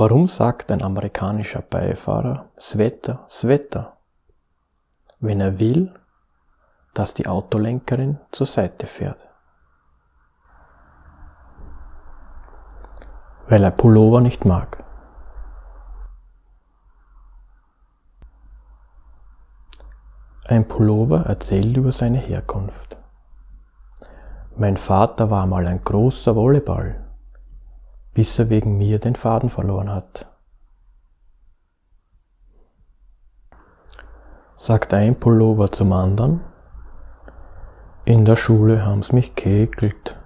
Warum sagt ein amerikanischer Beifahrer Sweater, Sweater, wenn er will, dass die Autolenkerin zur Seite fährt? Weil er Pullover nicht mag. Ein Pullover erzählt über seine Herkunft. Mein Vater war mal ein großer Volleyball, bis er wegen mir den Faden verloren hat. Sagt ein Pullover zum anderen, in der Schule haben's mich geekelt.